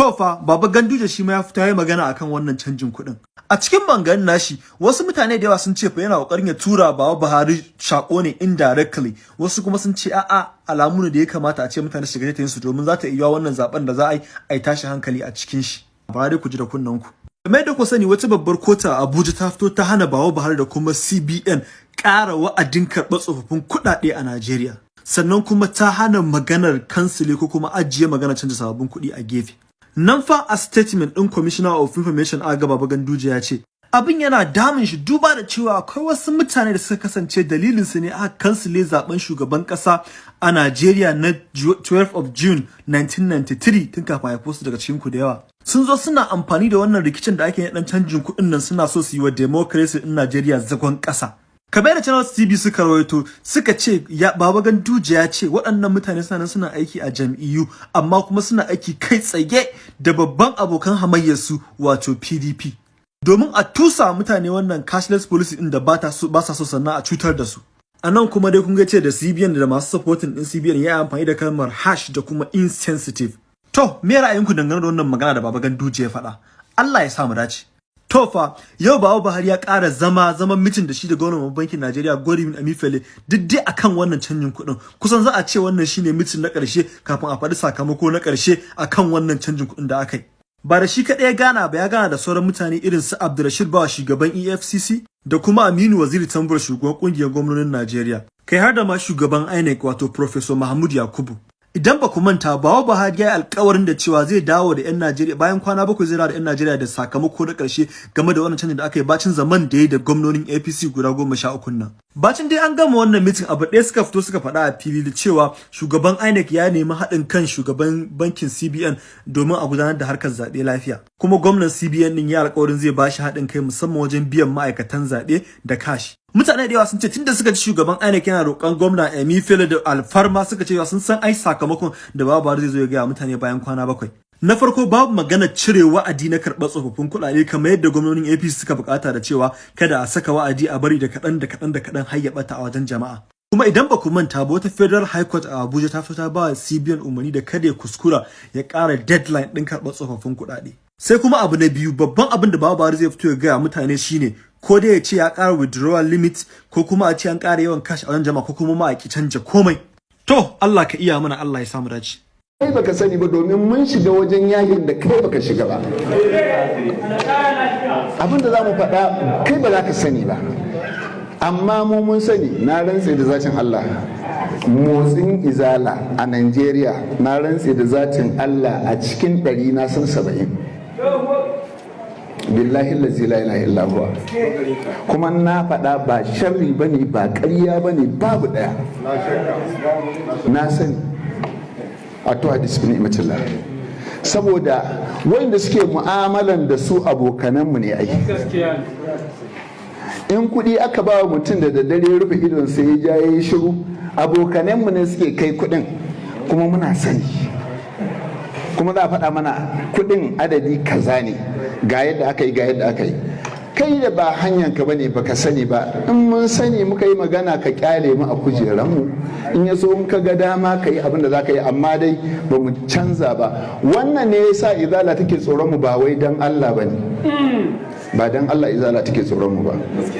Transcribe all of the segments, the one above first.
To fa Baba Ganduje shi ma ya fita yayi magana akan wannan canjin kuɗin. A cikin bangan nashi wasu mutane da yawa sun ce fa yana ƙoƙarin ya tura Baba Buhari shako ne indirectly wasu kuma sun ce a'a alamu ne da ya kamata a ce mutane su shiga su domin za ta iya wannan zaɓen da za a yi a tashi hankali a cikin shi. Ba dai ku ji da kunnen ku. Kamar da ku sani wata babbar kota a Abuja ta fito ta hana Baba Buhari da kuma CBN ƙara wa'adin karɓar tsofaffin kuɗaɗe a Najeriya. Sannan kuma ta hana maganar kansile ko kuma ajiye maganar canza sababbin kuɗi a gefe. Nan fa a statement ɗin Commissioner of Information Aga Baba Ganduje ya ce, abin yana damun shi duba da cewa akwai wasu mutane da suka kasance dalilin su ne aka kansile zaɓen shugaban kasa a Najeriya na 12 of June 1993 tun kafin haifo su daga cikin ku da yawa. Sun zo suna amfani da wannan rikicin da ake dan canjin kuɗin nan suna so su yi wa democracy din Najeriya zagon ƙasa. Kamar da channel tv suka rawaito suka ce ya baba ganduje ya ce waɗannan mutane suna suna aiki a jam'iyyu amma kuma suna aiki kai tsaye da babban abokan hamayyarsu wato pdp domin a tusa mutane wannan cashless policy din da ba sa so sannan a cutar da su. A nan kuma dai kun ga ce da cbn da masu supporting din cbn ya amfani da kalmar hash da kuma insensitive. To me ra'ayinku dangane da wannan magana da baba ganduje ya faɗa? Allah ya sa mu dace. Tofa yau Bawa Buhari ya ƙara zama zaman mitin da shi da gwamnatin bankin Najeriya Godwin Emefiele duk dai akan wannan canjin kuɗin kusan za a ce wannan shine mitin na ƙarshe kafin a faɗi sakamako na ƙarshe akan wannan canjin kuɗin da aka yi. Ba da shi kaɗai gana ba ya gana da sauran mutane irin su Abdulrashid Bawa shugaban EFCC da kuma Aminu Waziri Tambur shugaban ƙungiyar gwamnonin Najeriya. Kai har da ma shugaban INEC wato Professor Mahmud Yakubu. Idan ba ku manta ba Buhari ya yi alkawarin da cewa zai dawo da 'yan Najeriya bayan kwana bakwai zai dawo da 'yan Najeriya da sakamako na ƙarshe game da wannan canjin da aka yi bacin zaman da ya da gwamnonin APC guda goma sha uku nan. Bacin dai an gama wannan mitin abu ɗaya suka fito suka faɗa a fili da cewa shugaban INEC ya nemi haɗin kan shugaban bankin CBN domin a gudanar da harkar zaɓe lafiya. Kuma gwamnan CBN ɗin ya alkawarin zai ba shi haɗin kai musamman wajen biyan ma'aikatan zaɓe da kashi. Mutane da yawa sun ce tunda suka ci shugaban INEC yana roƙon gwamna Emefiele da alfarma suka ce sun san ai sakamakon da babu zai zo ya gaya mutane bayan kwana bakwai. Na farko babu magana cire wa'adi na karɓar tsofaffin kuɗaɗe kamar yadda gwamnonin APC suka buƙata da cewa kada a saka wa'adi a bari da kaɗan da kaɗan da kaɗan har ya ɓata a wajen jama'a. Kuma idan ba ku manta ba wata federal high court a abuja ta fito ta ba cbn umarni da kada ya kuskura ya ƙara deadline ɗin karɓar tsofaffin kuɗaɗe. Sai kuma abu na biyu babban abin da babu zai fito ya gaya mutane shine ko dai ya ce ya ƙara withdrawal limit ko kuma a ce an ƙara yawan cash a jama'a ko kuma ma a ki canja komai. To Allah ka iya mana Allah ya samu dace. Kai baka sani ba domin mun shiga wajen yaƙin da kai baka shiga ba. Abin da za mu faɗa kai ba za ka sani ba. Amma mu mun sani na rantse da zacin Allah. Motsin izala a Najeriya na rantse da zacin Allah a cikin ɗari na san saba'in. Billahi lazi la ilaha illa huwa. Kuma na faɗa ba sharri ba ne ba ƙarya ba ne babu ɗaya. Na sani. A to hadis bin saboda wanda suke mu'amalan da su abokananmu ne ai. In kuɗi aka ba mutum da daddare rufe idon sai ya ja yayi shiru abokananmu ne suke kai kuɗin. Kuma muna sani. Kuma za a faɗa mana kuɗin adadi kaza ne. Ga yadda aka yi ga yadda aka yi. Kai da ba hanyar ka ba ne baka sani ba. In mun sani muka yi magana ka ƙyale mu a kujeranmu in ya so in ka ga dama ka yi abin da za ka yi. Amma dai ba mu canza ba. Wannan ne yasa izala take tsoron mu ba wai dan Allah ba ne ba dan Allah izala take tsoron mu ba.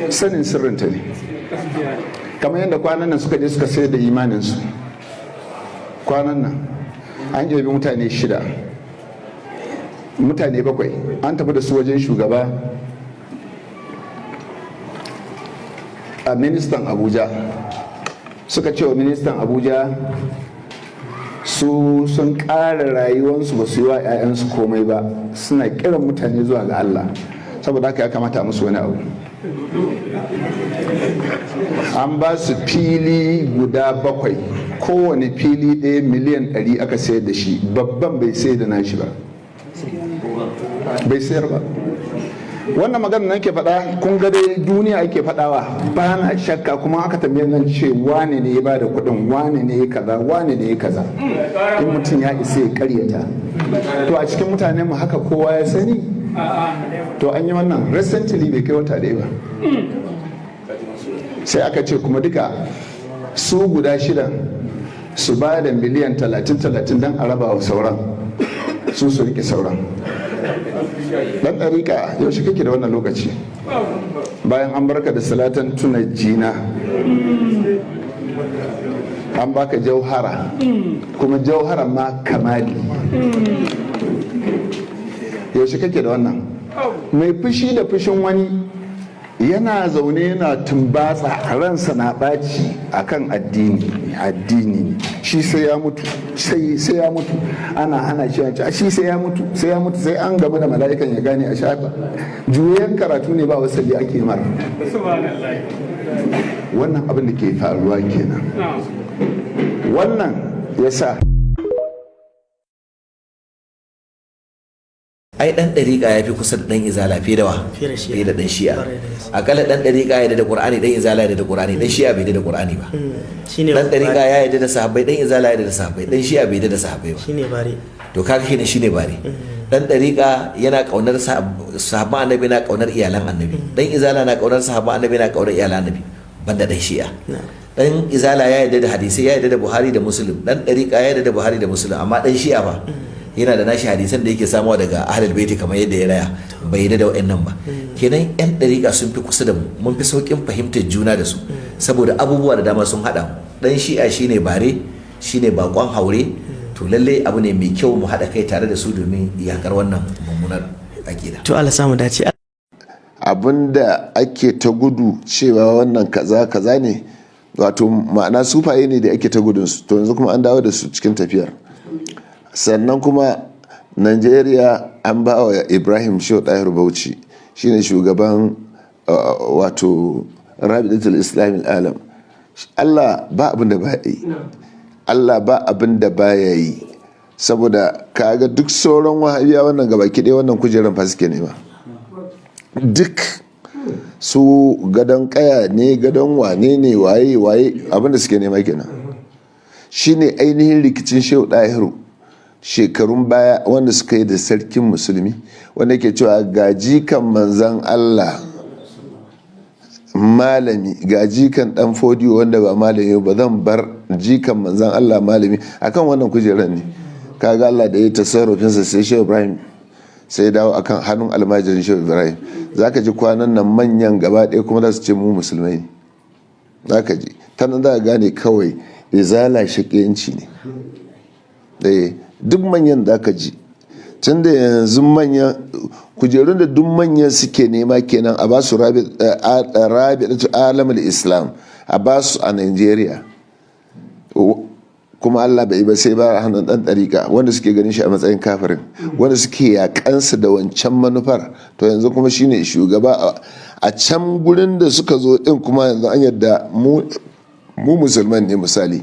Sanin sirrinta ne. Kamar yadda kwanan nan suka je suka sayar da imanin su kwanan nan an yabi mutane shida. Mutane bakwai. An tafi da su wajen shugaba a ministan abuja. Suka ce wa ministan abuja su sun ƙara rayuwarsu ba su yi wa 'ya'yansu komai ba. Suna kiran mutane zuwa ga allah. Saboda haka ya kamata musu wani abu. An ba su fili guda bakwai. Kowane fili ɗaya miliyan 100 aka sayar da shi. Babban bai sayar da nashi ba. Bai sayar ba. Wannan magana nan ke faɗa kun ga dai duniya ake faɗawa ba na shakka kuma aka tambaye nan ce wane ne ya ba da kuɗin wane ne ya kaza wane ne ya kaza. In mutum ya isa ya karyata to a cikin mutane mu haka kowa ya sani. To an yi wannan. Recently bai kai wata ɗaya ba. Sai aka ce kuma duka su guda shida su ba da miliyan talatin talatin don a raba wa sauran. Su su riƙe sauran. Dan ɗariƙa yaushe kake da wannan lokaci? Bayan an barka da salatan tuna jina. An baka jauhara. Kuma jauhara ma kamali. Yaushe kake da wannan? Mai fushi da fushin wani yana zaune yana tumbatsa ransa na ɓaci akan addini. Addini shi sai ya mutu sai sai ya mutu. Ana hana shi a shi sai ya mutu sai ya mutu sai an gaba da mala'ikan ya gane a shafa juyen karatu ne ba wasali ake mara wannan abin da ke faruwa kenan. Wannan ya ai dan dariƙa ya fi kusa da dan izala fiye da wa? Fiye da dan shi'a. Akalla dan dariƙa ya da qur'ani dan izala ya da qur'ani dan shi'a bai da qur'ani ba. Shine dan dariƙa ya yarda da sahabbai dan izala ya da sahabbai dan shi'a bai da sahabbai ba. Shine bare to kaga kenan shine bare dan dariƙa yana ƙaunar sahab- sahabban annabi na ƙaunar iyalan annabi. Dan izala na ƙaunar sahabban annabi na ƙaunar iyalan annabi banda dan shi'a. Dan izala ya yarda da hadisi ya yarda da buhari da muslim. Dan dariƙa ya yarda da buhari da muslim amma dan shi'a ba. Yana da nashi hadisan da yake samuwa daga ahlul baiti kamar yadda ya raya. Bai da wa'annan ba. Kenan yan dariƙa sun fi kusa da mu. Mun fi saukin fahimtar juna da su. Saboda abubuwa da dama sun haɗa dan shi'a shine bare shine bakon haure. To lalle abu ne mai kyau mu haɗa kai tare da su domin yakar wannan mummunar aƙida. To Allah samu dace. Abinda ake ta gudu cewa wannan kaza kaza ne wato ma'ana sufaye ne da ake ta gudun su. To yanzu kuma an dawo da su cikin tafiyar. Sannan kuma nigeria an ba wa ibrahim shehu ɗahir bauchi shine shugaban uh, wato rabidatul islamin alam allah ba abin da ba yi. Allah ba abin da ba ya yi. Saboda kaga duk sauran wahabiya wannan gaba ɗaya wannan kujerar fa suke nema. Duk su gadon kaya ne gadon wane ne waye waye abin da suke nema kenan. Shine ainihin rikicin shehu ɗahiru shekarun baya wanda suka yi da sarkin musulmi wanda ke cewa gaji kan manzan allah malami ga jikan dan fodiyo wanda ba malami ba zan bar jikan manzan allah malami. Akan wannan kujerar ne. Kaga allah da ya tasarrufinsa sai shehu ibrahim sai dawo akan hannun almajirin shehu ibrahim. Za ka ji kwanan nan manyan gaba ɗaya kuma za su ce mu musulmai ne. Za ka ji. Ta nan za ka gane kawai izala shaƙiyanci ne. Ɗaya duk manyan za ka ji. Tun da yanzu manyan kujerun da duk manyan suke nema kenan a ba su rabi'atu alamul islam a ba su a nigeria. Kuma Allah bai ba sai ba hannun dan ɗarika wanda suke ganin shi a matsayin kafirin wanda suke yakansa da wancan manufar. To yanzu kuma shine shugaba a can gurin da suka zo din kuma yanzu an yadda mu musulman ne misali.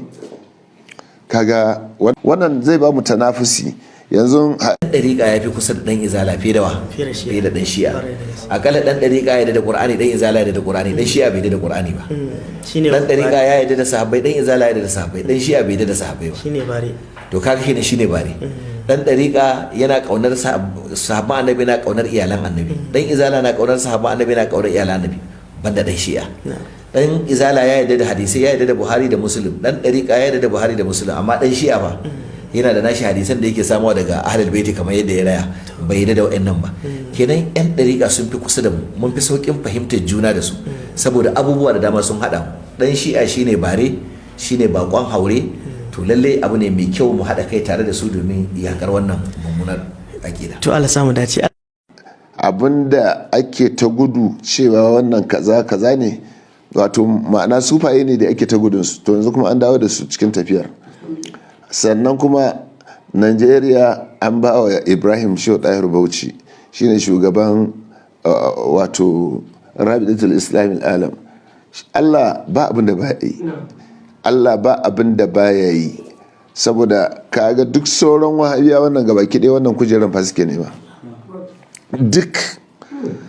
Kaga wannan zai ba mu tanafusi. Yanzu dan dariƙa ya fi kusa da dan izala fiye da wa? Fiye da dan shi'a. Akalla dan dariƙa ya da qur'ani dan izala ya da qur'ani dan shi'a bai da qur'ani ba. Shine dan dariƙa ya yarda da sahabbai dan izala ya da sahabbai dan shi'a bai da sahabbai ba. Shine bare to kaga kenan shine bare dan dariƙa yana ƙaunar sahab- sahabban annabi na ƙaunar iyalan annabi. Dan izala na ƙaunar sahabban annabi na ƙaunar iyalan annabi banda dan shi'a. Dan izala ya yarda da hadisi ya yarda da buhari da muslim. Dan dariƙa ya yarda da buhari da muslim amma dan shi'a ba yana da nashi hadisan da yake samuwa daga ahlul baiti kamar yadda ya raya. Bai yarda da wa'annan ba. Kenan yan dariƙa sun fi kusa da mu. Mun fi saukin fahimtar juna da su. Saboda abubuwa da dama sun haɗa mu. Dan shi'a shine bare shine bakon haure. To lalle abu ne mai kyau mu haɗa kai tare da su domin yakar wannan mummunar aƙida. To Allah samu dace. Abinda ake ta gudu cewa wannan kaza kaza ne wato ma'ana sufaye ne da ake ta gudun su. To yanzu kuma an dawo da su cikin tafiyar. Sannan kuma nigeria an ba wa ibrahim shehu ɗahir bauchi. Shine shugaban uh, wato rabidatul islamin alam allah ba abin da ba yi. Allah ba abin da ba ya yi. Saboda kaga duk sauran wahabiya wannan gabaki ɗaya wannan kujerar fa suke nema. Duk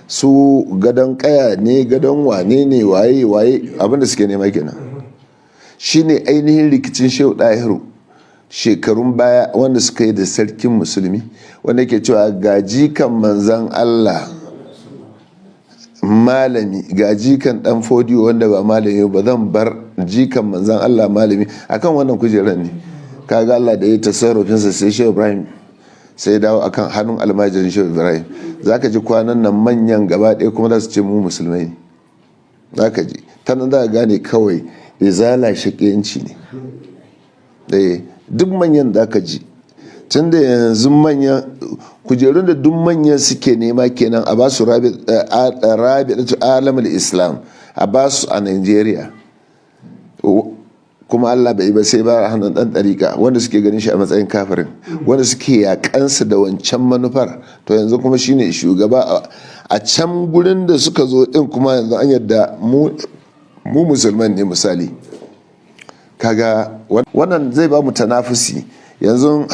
su gadon kaya ne gadon wane ne waye waye abin da suke nema kenan. Shine ainihin rikicin shehu ɗahiru shekarun baya wanda suka yi da sarkin musulmi wanda ke cewa gaji kan manzan allah malami ga jikan dan fodiyo wanda ba malami ba zan bar jikan manzan allah malami. Akan wannan kujerar ne. Kaga allah da ya tasarrufinsa sai shehu ibrahim sai dawo akan hannun almajirin shehu ibrahim. Za ka ji kwanan nan manyan gaba ɗaya kuma za su ce mu musulmai ne. Za ka ji. Ta nan za gane kawai izala shaƙiyanci ne. Ɗaya duk manyan za ka ji. Tun da yanzu manyan kujerun da duk manyan suke nema kenan a ba su rabi alamul islam a ba su a nigeria. Kuma allah bai ba sai ba hannun dan ɗarika wanda suke ganin shi a matsayin kafirin wanda suke yakansa da wancan manufar. To yanzu kuma shine shugaba a can gurin da suka zo din kuma yanzu an yadda mu musulman ne misali. Kaga wannan zai ba mu tanafusi yanzu